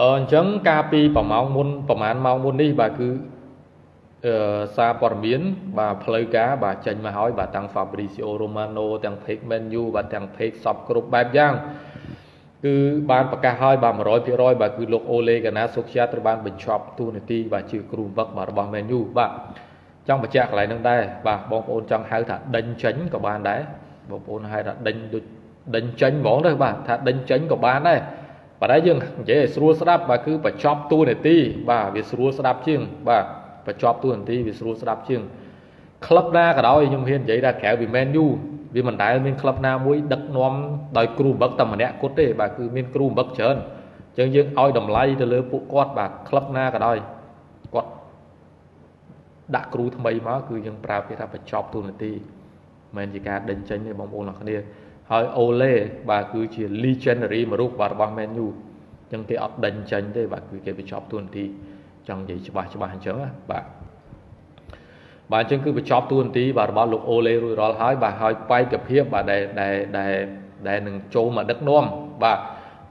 អញ្ចឹងកាលពីប្រហែលមុនប្រហែលម៉ោងមុននេះបាទគឺអឺសារព័ត៌មាន បាទផ្លូវការបាទចេញមកហើយបាទទាំង Fabrizio Romano ទាំង Page Menu បាទទាំង Page សពគ្រប់បែបយ៉ាងគឺបានប្រកាសហើយបាទ100%បាទគឺលោកអូលេកាណាសុខជាត្រូវបានបញ្ចប់ទូនាទីបាទជាគ្រូវឹកបាទរបស់ menu បាទចង់បញ្ជាក់កន្លែងហ្នឹងដែរបាទបងប្អូនចង់ហៅថាដេញចេញក៏បានដែរបងប្អូនហៅថាដេញដូចដេញចេញហ្មងទៅបាទថាដេញចេញក៏បានដែរ ប៉ុន្តែយើងនិយាយឲ្យស្រួលស្ដាប់បាទគឺបញ្ចប់ទូនាទីបាទវាស្រួលស្ដាប់ជាង បាទបញ្ចប់ទូនាទីវាស្រួលស្ដាប់ជាងក្លឹបណាក៏ដោយខ្ញុំហ៊ាននិយាយថាក្រៅពី menu វាមិនដែលមានក្លឹបណាមួយដឹកនាំដោយគ្រូបឹកតែម្នាក់គត់ទេបាទគឺមានគ្រូបឹកច្រើនអញ្ចឹងយើងឲ្យតម្លៃទៅលើពួកគាត់បាទក្លឹបណាក៏ដោយគាត់ដាក់គ្រូថ្មីមកគឺយើងប្រើពាក្យថាបញ្ចប់ទូនាទីមិនជាការដេញចេញទេបងប្អូនអរគ្នា ហើយអូលេបាទគឺជា legendary មួយរូបបាទរបស់ Man U អញ្ចឹងគេអត់ដេញចេញទេបាទគឺគេបញ្ចប់ទូនាទីចង់និយាយច្បាស់ច្បាស់អញ្ចឹងបាទបាទអញ្ចឹងគឺបញ្ចប់ទួនាទីបាទរបស់លោកអូលេរួចរាល់ហើយបាទហើយបែកភាពបាទដែលដែលដែលដែលនឹងចូលមកដឹកនាំបាទ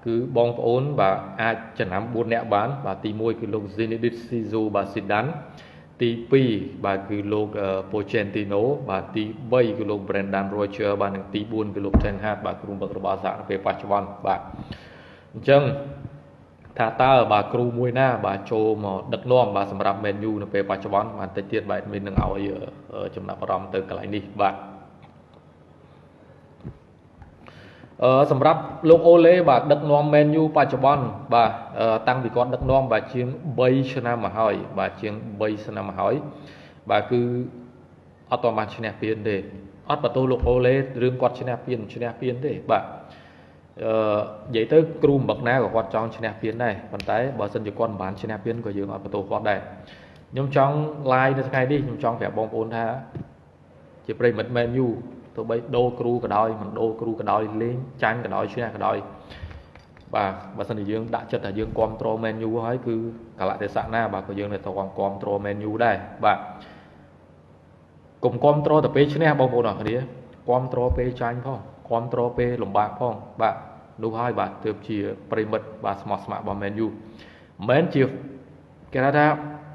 គឺបងប្អូនបាទអាចចំណាំ4នាក់បាន បាទទី1គឺលោក Zinedine Zidane បាទ Zidane ទី2បាទគឺលោក Pochettino បាទទី3គឺលោក Brendan Rodgers បាទនិងទី4គឺលោក Ten Hag បាទគ្រូបង្វឹករបស់សហនៅពេលបច្ចុប្បន្នបាទអញ្ចឹងថាតើបាទគ្រូមួយណា បាទចូលមកដឹកនាំបាទសម្រាប់ Man U នៅពេលបច្ចុប្បន្នបាទតិចទៀតបាទមាននឹងឲ្យចំណាប់អារម្មណ៍ទៅកន្លែងនេះបាទ អឺសម្រាប់លោកអូលេបាទដឹកនាំ Man U បច្ចុប្បន្នបាទតាំងពីគាត់ដឹកនាំបាទជាង3ឆ្នាំមកហើយបាទជាង3ឆ្នាំមកហើយបាទគឺអត់តបានឈ្នះពានទេអត់បន្ទោសលោកអូលេរឿងគាត់ឈ្នះពានឈ្នះពានទេបាទអឺនិយាយទៅគ្រូម្បឹកណាក៏គាត់ចង់ឈ្នះពានដែរប៉ុន្តែបើសិនជាគាត់មិនបានឈ្នះពានក៏យើងអត់បន្ទោសគាត់ដែរខ្ញុំចង់ live នៅថ្ងៃនេះខ្ញុំចង់ប្រាប់បងប្អូនថា ជាប្រិមិត្ត Man U ទោះបីដូរគ្រូក៏ដោយមិនដូរគ្រូក៏ដោយលេងចាញ់ក៏ដោយឈ្នះក៏ដោយបាទបើសិនជាយើងដាក់ចិត្តថាយើងគ្រប់គ្រង Man U ហើយគឺកលៈទេសៈណាបាទក៏យើងនៅតែគ្រប់គ្រង Man U ដែរបាទកុំគ្រប់គ្រងតែពេលឈ្នះបងប្អូនអរគ្នាគ្រប់គ្រងពេលចាញ់ផងគ្រប់គ្រងពេលលំបាកផងបាទនោះហើយបាទទើបជាប្រិមិត្តបាទស្មោះស្ម័គ្ររបស់ Man U មិនមែនជាគេថា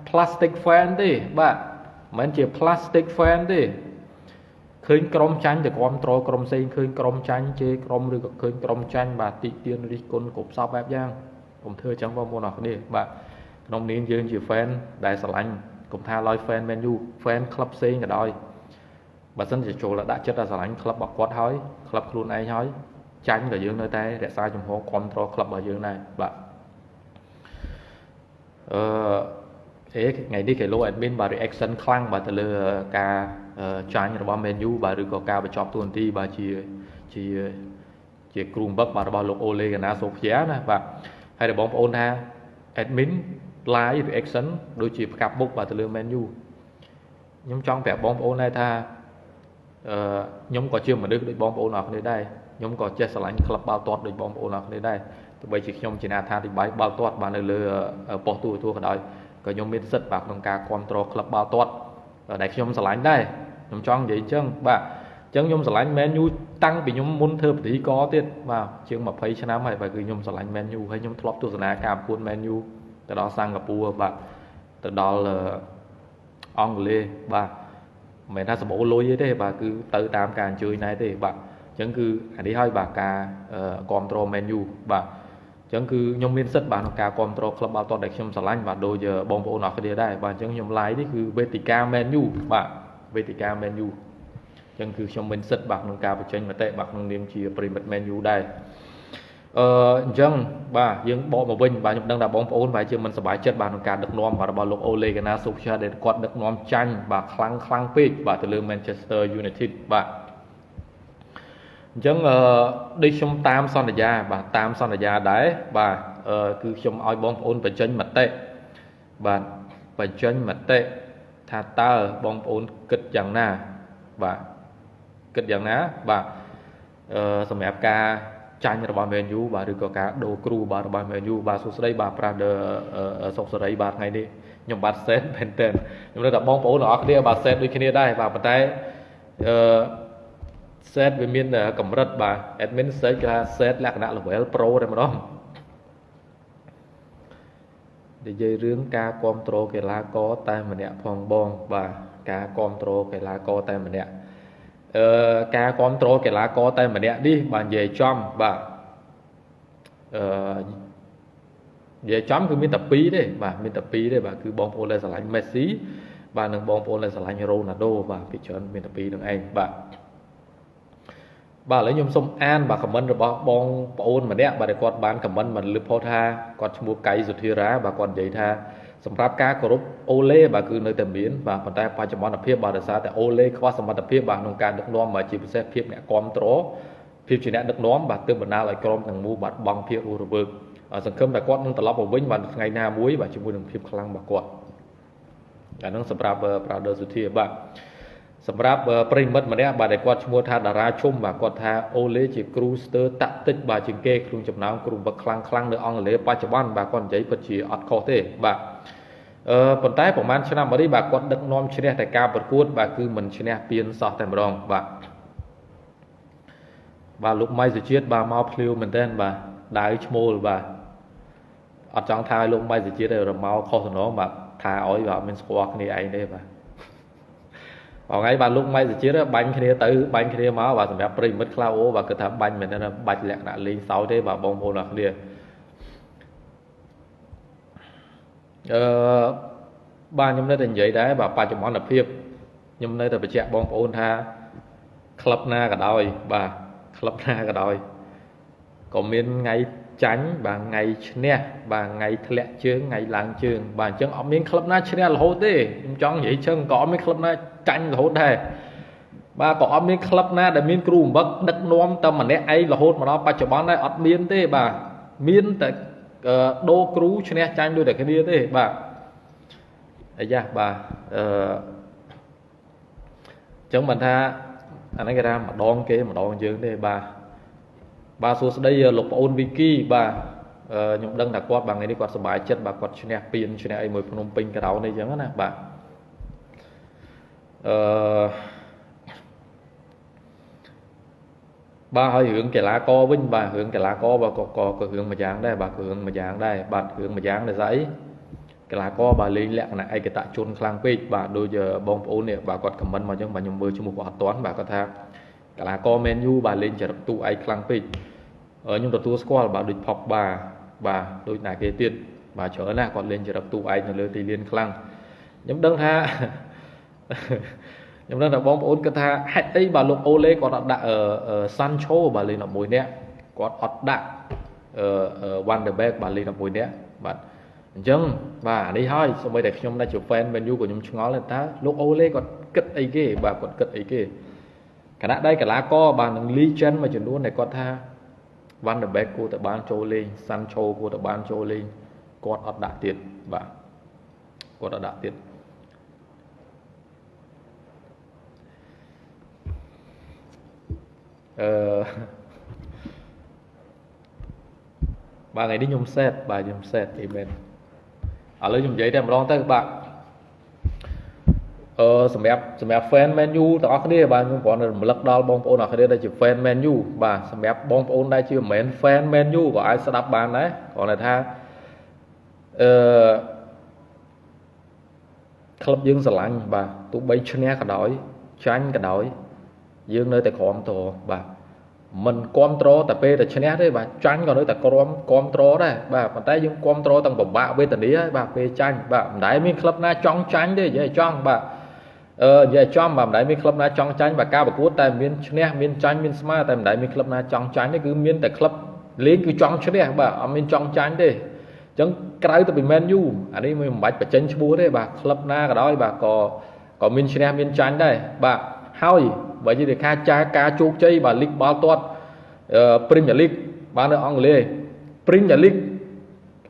plastic fan ទេបាទមិនមែនជា plastic fan ទេ ឃើញក្រុមចាញ់ទៅគ្រប់ត្រក្រុមផ្សេងឃើញក្រុមចាញ់ជេរក្រុមឬក៏ឃើញក្រុមចាញ់បាទតិទៀនរិះគន់គ្រប់សពបែបយ៉ាងកុំធ្វើអញ្ចឹងបងប្អូនអរគ្នាបាទក្នុងនាមយើងជា fan ដែលស្រឡាញ់កុំថាឡើយ fan Man U fan ក្លឹបផ្សេងក៏ដោយបើសិនជាចូលដាក់ចិត្តដល់ស្រឡាញ់ក្លឹបរបស់គាត់ហើយក្លឹបខ្លួនឯងហើយចាញ់ក៏យើងនៅតែរក្សាជំហរគ្រប់ត្រក្លឹបរបស់យើងដែរបាទអឺអេថ្ងៃនេះគេលោក admin បាទ reaction ខ្លាំងបាទទៅលើការ ចាញ់របស់ Man U បាទឬក៏ការបញ្ចប់ទូនាទីបាទជាជាជាគ្រូបឹកបាទរបស់លោកអូលេកាណាសូហ្វីយ៉ាណាបាទហើយបងប្អូនថា admin live reaction ដូចជាផ្កាប់មុខបាទទៅលើ Man U ខ្ញុំចង់ប្រាប់បងប្អូនដែរថាអឺខ្ញុំក៏ជាមនុស្សដូចបងប្អូនអរគ្នាដែរខ្ញុំក៏ចេះស្រឡាញ់ក្លឹបបាល់ទាត់ដូចបងប្អូនអរគ្នាដែរទោះបីជាខ្ញុំជាអ្នកថាធិបាយបាល់ទាត់បាទនៅលើប៉ុស្តិ៍ទូរទស្សន៍ក៏ដោយក៏ខ្ញុំមានសិទ្ធិបាទក្នុងការគ្រប់គ្រងក្លឹបបាល់ទាត់ដែលខ្ញុំស្រឡាញ់ដែរ ខ្ញុំចង់និយាយអញ្ចឹងបាទអញ្ចឹងខ្ញុំស្រឡាញ់ Man U តាំងពីខ្ញុំមុនធ្វើពិធីកទៀតបាទជាង20ឆ្នាំហើយបាទគឺខ្ញុំស្រឡាញ់ Man U ហើយខ្ញុំធ្លាប់ទស្សនាការប្រកួត Man U ទៅដល់សិង្ហបុរីបាទទៅដល់អង់គ្លេសបាទមិនមែនថាសម្បូរលុយទេបាទគឺទៅតាមការអញ្ជើញដែរទេបាទអញ្ចឹងគឺអានេះហើយបាទការគ្រប់គ្រង Man U បាទអញ្ចឹងគឺខ្ញុំមានសិទ្ធិបាទក្នុងការគ្រប់គ្រងក្លឹបបាល់ទាត់ដែលខ្ញុំស្រឡាញ់បាទដូចបងប្អូនអរគ្នាដែរបាទអញ្ចឹងខ្ញុំ live នេះគឺវេទិកា Man U បាទ វេទិកា Man U អញ្ចឹងគឺខ្ញុំមានសិទ្ធិបាទក្នុងការបញ្ចេញមតិបាទក្នុងនាមជាប្រិមិត្ត Man U ដែរអឺអញ្ចឹងបាទយើងបកមកវិញបាទខ្ញុំដឹងថាបងប្អូនបាទជាមិនសប្បាយចិត្តបាទក្នុងការដឹកនាំបាទរបស់លោកអូលេកាណាសូភាដែលគាត់ដឹកនាំចាញ់បាទខ្លាំងខ្លាំងពេកបាទទៅលើ Manchester United បាទអញ្ចឹងអឺដូចខ្ញុំតាមសន្យា បាទតាមសន្យាដែរបាទអឺគឺខ្ញុំឲ្យបងប្អូនបញ្ចេញមតិបាទបញ្ចេញមតិ ថាតើបងប្អូនគិតយ៉ាងណាបាទគិតយ៉ាងណាបាទអឺសម្រាប់ការចាញ់របស់ Man U បាទឬក៏ការដូរគ្រូបាទរបស់ Man U បាទសួស្តីបាទប្រាស់សុកសេរីបាទថ្ងៃនេះខ្ញុំបាទសេតមែនតើខ្ញុំនៅតែបងប្អូនទាំងអស់គ្នាបាទសេតដូចគ្នាដែរបាទប៉ុន្តែអឺ set វាមានកម្រិតបាទ admin set គេថា set លក្ខណៈ level pro តែម្ដង និយាយរឿងការគ្រប់គ្រងកីឡាករតែម្នាក់ផងបងបាទការគ្រប់គ្រងកីឡាករតែម្នាក់អឺការគ្រប់គ្រងកីឡាករតែម្នាក់នេះបាទនិយាយចំបាទអឺនិយាយចំគឺមានតែ2ទេបាទមានតែ2ទេបាទគឺបងប្អូនដែលស្រឡាញ់មេស៊ីបាទនិងបងប្អូនដែលស្រឡាញ់រ៉ូណាល់ដូបាទពីច្រើនមានតែ2នឹងឯងបាទ បាទឥឡូវខ្ញុំសូមអានបាទខមមិនរបស់បងប្អូនម្នាក់បាទគាត់បានខមមិនមកលើផុសថាគាត់ឈ្មោះកៃសុធិរាបាទគាត់និយាយថាសម្រាប់ការគោរពអូឡេបាទគឺនៅតែមានបាទប៉ុន្តែបច្ចុប្បន្នភាពបាទដោយសារតែអូឡេខ្វះសមត្ថភាពបាទក្នុងការដឹកនាំបាទជាពិសេសភាពអ្នកគ្រប់គ្រងភាពជាអ្នកដឹកនាំបាទទើបបណ្ដាលឲ្យក្រុមទាំងមូលបាទបង់ភាពរស់រវើកសង្ឃឹមថាគាត់នឹងត្រឡប់មកវិញបាទថ្ងៃណាមួយបាទជាមួយនឹងភាពខ្លាំងរបស់គាត់អាហ្នឹងសម្រាប់ Brother សុធាបាទ សម្រាប់ប្រិមិត្តម្នាក់បាទដែលគាត់ឈ្មោះថាតារាជុំបាទគាត់ថាអូលេជាគ្រូស្ទើរតាក់តិចបាទជាងគេក្នុងចំណោមគ្រូបឹកខ្លាំងខ្លាំងនៅអង់គ្លេសបច្ចុប្បន្នបាទគាត់និយាយពិតជាអត់ខុសទេបាទអឺប៉ុន្តែប្រហែលឆ្នាំមកនេះបាទគាត់ដឹកនាំឈ្នះតែការប្រកួត បាទគឺមិនឈ្នះពានសោះតែម្ដងបាទបាទលោកម៉ៃសុជាតិបាទមកភ្លាវមែនតើបាទដាវឈ្មោលបាទអត់ចង់ថាឲ្យលោកម៉ៃសុជាតិឲ្យរមកខុសសំណងបាទថាឲ្យបាទអត់មានស្គាល់គ្នាឯងទេបាទ បងឯងបាទលោកម៉ៃសុជាតិបាញ់គ្នាទៅបាញ់គ្នាមកបាទសម្រាប់ប្រិមិត្តខ្លះអូបាទគិតថាបាញ់មែនទេបាច់លក្ខណៈលេងសើចទេបាទបងប្អូនអរគ្នាអឺបាទខ្ញុំនៅតែនិយាយដែរបាទបច្ចុប្បន្នភាពខ្ញុំនៅតែបញ្ជាក់បងប្អូនថាក្លឹបណាក៏ដោយបាទក្លឹបណាក៏ដោយ ក៏មានថ្ងៃចាញ់បាទថ្ងៃឈ្នះបាទថ្ងៃធ្លាក់ជើងថ្ងៃឡើងជើងបាទអញ្ចឹងអត់មានក្លឹបណាឈ្នះរហូតទេខ្ញុំចង់និយាយជើងក៏អត់មានក្លឹបណាចាញ់រហូតដែរបាទក៏អត់មានក្លឹបណាដែលមានគ្រូអំបឹកដឹកនាំតែម្នាក់ឯងរហូតមកដល់បច្ចុប្បន្នដែរអត់មានទេបាទមានតែដូរគ្រូឈ្នះចាញ់ដូចតែគ្នាទេបាទអាយ៉ាបាទអឺចឹងមិនថាអានេះគេថាម្ដងគេម្ដងយើងទេបាទ បាទសួស្ដីលោកប្អូនវីគីបាទខ្ញុំដឹងថាគាត់បាទថ្ងៃនេះគាត់សប្បាយចិត្តបាទគាត់ឈ្នះពានឈ្នះអីមួយភ្នំពេញក្រៅនេះអញ្ចឹងណាបាទអឺបាទហើយរឿងកីឡាករវិញបាទរឿងកីឡាករបាទក៏ក៏រឿងមួយយ៉ាងដែរបាទរឿងមួយយ៉ាងដែរបាទរឿងមួយយ៉ាងដែរស្អីកីឡាករបាទលេងលក្ខណៈឯកតជនខ្លាំងពេកបាទដូចបងប្អូននេះបាទគាត់ខមមិនមកអញ្ចឹងបាទខ្ញុំមើលឈ្មោះគាត់អត់ទាន់បាទគាត់ថា កីឡាករ Man U បាទលេងចរិតទូឯកខ្លាំងពេកខ្ញុំទទួលស្គាល់បាទដូច Pogba បាទដូចណាគេទៀតបាទច្រើនណាស់គាត់លេងចរិតទូឯកនៅលើទីលានខ្លាំងខ្ញុំដឹងថាខ្ញុំដឹងថាបងប្អូនគាត់ថាហេតុអីបាទលោកអូឡេគាត់អត់ដាក់សាន់ឆូបាទលេង11នាក់គាត់អត់ដាក់វ៉ាន់ដឺបែកបាទលេង11នាក់បាទអញ្ចឹងបាទអានេះហើយសូម្បីតែខ្ញុំដែលជា fan Man U ក៏ខ្ញុំឆ្ងល់ដែរតើលោកអូឡេគាត់គិតអីគេបាទគាត់គិតអីគេ គណៈដៃកីឡាករបាទនឹង legend មួយចំនួនដែលគាត់ថា Van der Beek គួរតែបានចូលលេង Sancho គួរតែបានចូលលេងគាត់អត់ដាក់ទៀតបាទគាត់អត់ដាក់ទៀតអឺបាទថ្ងៃនេះខ្ញុំសេតបាទខ្ញុំសេតអីមែនឥឡូវខ្ញុំនិយាយតែម្ដងទៅបាទ អឺសម្រាប់សម្រាប់ fan Man U ទាំងអស់គ្នាបាទខ្ញុំគ្រាន់តែរំលឹកដល់បងប្អូនអរគ្នាដែលជា fan Man U បាទសម្រាប់បងប្អូនដែលជាមិនមែន fan Man U ក៏អាចស្ដាប់បានដែរគ្រាន់តែថាអឺក្លឹបយើងស្រឡាញ់បាទទោះបីឈ្នះក៏ដោយចាញ់ក៏ដោយយើងនៅតែក្រំតបាទមិនគ្រប់ត្រតែពេលតែឈ្នះទេបាទចាញ់ក៏នៅតែក្រំគ្រប់ត្រដែរបាទប៉ុន្តែយើងគ្រប់ត្រទាំងពិបាកវេទនាហើយបាទពេលចាញ់បាទមិនដែលមានក្លឹបណាចង់ចាញ់ទេនិយាយចង់បាទ អឺនិយាយចំបាទមិនដែលមានក្លឹបណាចង់ចាញ់បាទការប្រកួតតែមានឈ្នះមានចាញ់មានស្មើតែមិនដែលមានក្លឹបណាចង់ចាញ់ទេគឺមានតែក្លឹបលេងគឺចង់ឈ្នះបាទអត់មានចង់ចាញ់ទេអញ្ចឹងក្រៅទៅពី Man U អានេះមិនបាច់បញ្ចេញឈ្មោះទេបាទក្លឹបណាក៏ដោយបាទក៏ក៏មានឈ្នះមានចាញ់ដែរបាទហើយបើនិយាយថាចាការជោគជ័យបាទលីកបាល់ទាត់ Premier League បាទនៅអង់គ្លេស Premier League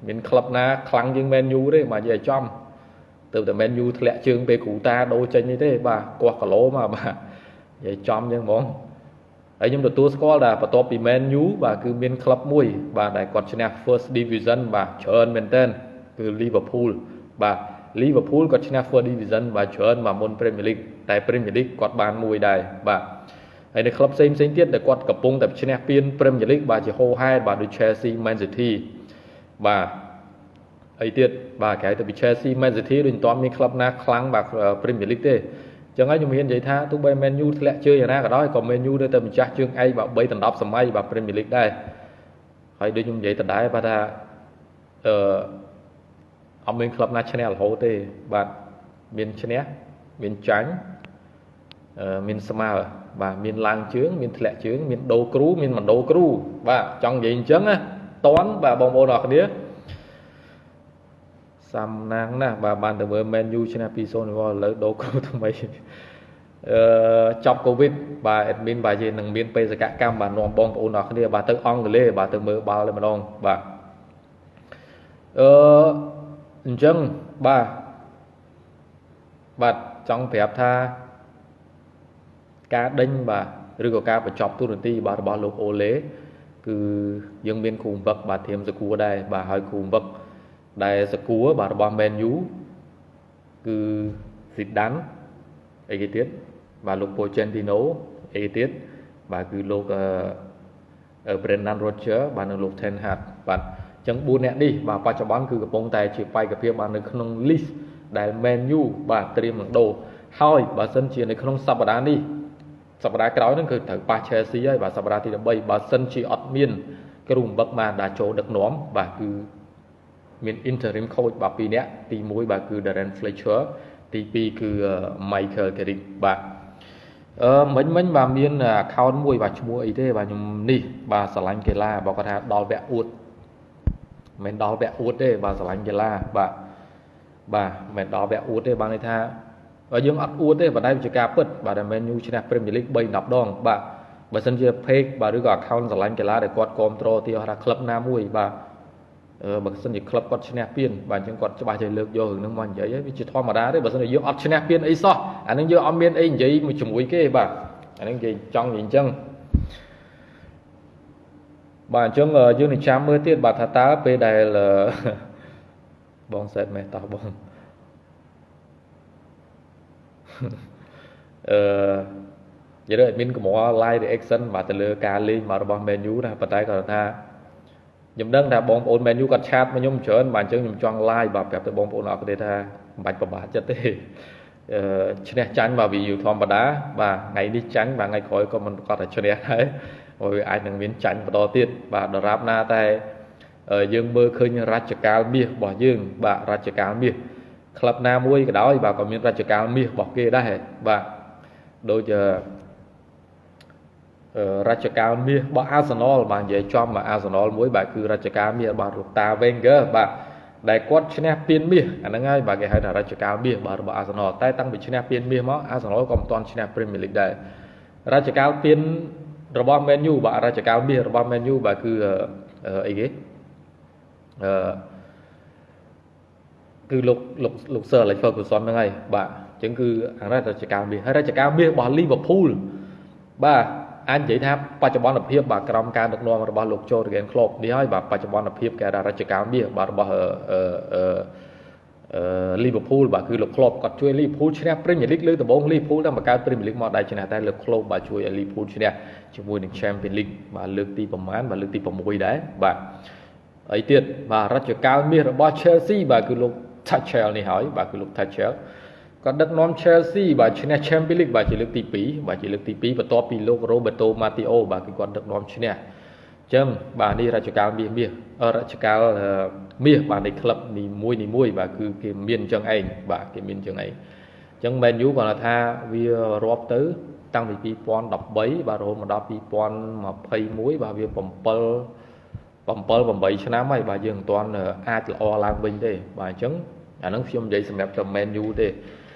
មានក្លឹបណាខ្លាំងជាង Man U ទេបាទនិយាយចំ ទៅតែ Man U ធ្លាក់ជើងពេលគ្រូតាដូរចេញនេះទេបាទគាស់គីឡូមកបាទនិយាយចំចឹងហ្មងហើយខ្ញុំទទួលស្គាល់ថាបន្ទាប់ពី Man U បាទគឺមានក្លឹបមួយ បាទដែលគាត់ឈ្នះ First Division បាទច្រើនមែនតើគឺ Liverpool បាទ Liverpool គាត់ឈ្នះ First Division បាទច្រើនមកមុន Premier League តែ Premier League គាត់បានមួយដែរបាទហើយនៅក្លឹបផ្សេងផ្សេងទៀតដែលគាត់កំពុងតែឈ្នះពាន Premier League បាទជាហូហែបាទដូច Chelsea Man City បាទ អីទៀតបាទគេហៅទៅពី Chelsea Man City ដូចមិនទាន់មានក្លឹបណាខ្លាំងបាទ Premier League ទេចឹងហើយខ្ញុំហ៊ាននិយាយថាទោះបី Man U ធ្លាក់ជើងយ៉ាងណាក៏ដោយក៏ Man U នៅតែម្ចាស់ជើងឯកបាទ3ដណ្ដប់សម័យបាទ Premier League ដែរហើយដូចខ្ញុំនិយាយដដែលបាទថាអឺអត់មានក្លឹបណាឈ្នះរហូតទេបាទមានឈ្នះមានចាញ់អឺមានស្មើបាទមានឡើងជើងមានធ្លាក់ជើងមានដូរគ្រូមានមិនដូរគ្រូបាទចង់និយាយអញ្ចឹងណាតន់បាទបងប្អូនអរគ្នា សំណាងណាស់បាទបានទៅមើល Man U ឆ្នាំ2-0ឥឡូវដូរគ្រូថ្មីអឺចប់កូវីដបាទ admin បាទយើងនឹងមានបេសកកម្មបាទនាំបងប្អូនអរគ្នាបាទទៅអង់គ្លេសបាទទៅមើលបាល់តែម្ដងបាទអឺអញ្ចឹងបាទបាទចង់ប្រាប់ថាការដេញបាទឬក៏ការបញ្ចប់ទូរនទីបាទរបស់លោកអូឡេគឺយើងមានគ្រូវឹកបាទធៀមសកួរដែរបាទហើយគ្រូវឹក ដែលសកួរបាទរបស់ Man U គឺស៊ីដានអីគេទៀតបាទលោក Pochettino អីគេទៀតបាទគឺលោកអឺ Brendan Rodgers បាទនិងលោក Ten Hag បាទអញ្ចឹង4អ្នកនេះបាទបច្ចុប្បន្នគឺកំពុងតែជាបេក្ខភាពបាទនៅក្នុង list ដែល Man U បាទត្រៀមនឹងដូរហើយបើសិនជានៅក្នុងសប្តាហ៍នេះសប្តាហ៍ក្រោយហ្នឹងគឺត្រូវប៉ះ Chelsea ហើយបាទសប្តាហ៍ទី13បើសិនជាអត់មានគ្រូបង្វឹកបានដាក់ចូលដឹកនាំបាទគឺ មាន interim coach បាទ2នាក់ទី1បាទគឺ Darren Fletcher ទី2គឺ Michael Carrick បាទអឺមិញមិញបាទមាន account មួយបាទឈ្មោះអីទេបាទខ្ញុំនេះបាទស្រឡាញ់កីឡាបើគាត់ថាដល់វគ្គអួតមិនដល់វគ្គអួតទេបាទស្រឡាញ់កីឡាបាទបាទមិនដល់វគ្គអួតទេបានន័យថាយើងអត់អួតទេប៉ុន្តែវាជាការពិតបាទដែល Man U ឈ្នះ Premier League 3 10ដងបាទបើសិនជា page បាទឬក៏ account ស្រឡាញ់កីឡាដែលគាត់គ្រប់គ្រងទីថាក្លឹបណាមួយបាទអឺ បើសិនជាក្លឹបគាត់ឈ្នះពានបាទអញ្ចឹងគាត់ច្បាស់ចេះលើកយករឿងហ្នឹងមកនិយាយវាជាធម្មតាទេបើសិនជាយើងអត់ឈ្នះពានអីសោះអាហ្នឹងយើងអត់មានអីនិយាយជាមួយគេបាទអាហ្នឹងនិយាយចង់និយាយអញ្ចឹងបាទអញ្ចឹងយើងនឹងចាំមើលទៀតបាទថាតើពេលដែលបងសែតមេតោះបងអឺនិយាយទៅ admin កំរ live reaction បាទទៅលើការលេងមករបស់ menu ណាប៉ុន្តែគាត់ថា ខ្ញុំដឹងថាបងប្អូន menu គាត់ឆាតមកខ្ញុំច្រើនបាទអញ្ចឹងខ្ញុំចង់ live បាទប្រាប់ទៅបងប្អូនអរគុណថាមិនបាច់ប្របាចិត្តទេអឺឈ្នះចាញ់បាទ view ធម្មតាបាទថ្ងៃនេះចាញ់បាទថ្ងៃក្រោយក៏មិនប្រកាសថាឈ្នះដែរព្រោះវាអាចនឹងមានចាញ់បន្តទៀតបាទដរាបណាតែយើងមើលឃើញរជ្ជកាលមាសរបស់យើង បាទរជ្ជកាលមាសក្លឹបណាមួយក៏ដោយបាទក៏មានរជ្ជកាលមាសរបស់គេដែរបាទដូច រជ្ជកាលមាសរបស់ Arsenal បាទនិយាយចំមក Arsenal មួយបាទគឺរជ្ជកាលមាសរបស់ Rota Wenger បាទដែលគាត់ឈ្នះពានមាសអាហ្នឹងហើយបាទគេហៅថារជ្ជកាលមាសបាទរបស់ Arsenal តែតាំងពីឈ្នះពានមាសមក Arsenal ក៏មិនទាន់ឈ្នះ Premier League ដែររជ្ជកាលពានរបស់ Man U បាទរជ្ជកាលមាសរបស់ Man U បាទគឺអីគេអឺគឺលោកលោកលោក Sir Alex Ferguson ហ្នឹងហើយបាទអញ្ចឹងគឺអារជ្ជកាលមាសហើយរជ្ជកាលមាសរបស់ Liverpool បាទ អាចនិយាយថាបច្ចុប្បន្នភាពបាទក្រោមការដឹកនាំរបស់លោក Jurgen Klopp នេះហើយបាទបច្ចុប្បន្នភាពគេថារជ្ជកាលមាសបាទរបស់អឺអឺអឺ Liverpool បាទគឺលោក Klopp គាត់ជួយ Liverpool ឈ្នះ Premier League លើកដំបូង Liverpool តែបង្កើត Premier League មកដែរឈ្នះតែលោក Klopp បាទជួយឲ្យ Liverpool ឈ្នះជាមួយនឹង Champions League បាទលើកទីប្រមាណបាទលើកទី6ដែរបាទអីទៀតបាទរជ្ជកាលមាសរបស់ Chelsea បាទគឺលោក Tuchel នេះហើយបាទគឺលោក Tuchel គាត់ដឹកនាំ Chelsea បាទឈ្នះ Champions League បាទជាលើកទី2បាទជាលើកទី2បន្ទាប់ពីលោក Roberto Matteo បាទគឺគាត់ដឹកនាំឈ្នះអញ្ចឹងបាទនេះរជ្ជកាលមាសមាសរជ្ជកាលមាសបាទនៃក្លឹបនីមួយនីមួយបាទគឺគេមានអញ្ចឹងឯងបាទគេមានអញ្ចឹងឯងអញ្ចឹង Man U គាត់ថាវារាប់ទៅតាំងពី2013បាទរហូតមកដល់2021បាទវា7 7 8ឆ្នាំហើយបាទយើងមិនទាន់អាចល្អឡើងវិញទេបាទអញ្ចឹងអាហ្នឹងខ្ញុំនិយាយសម្រាប់តែ Man U ទេ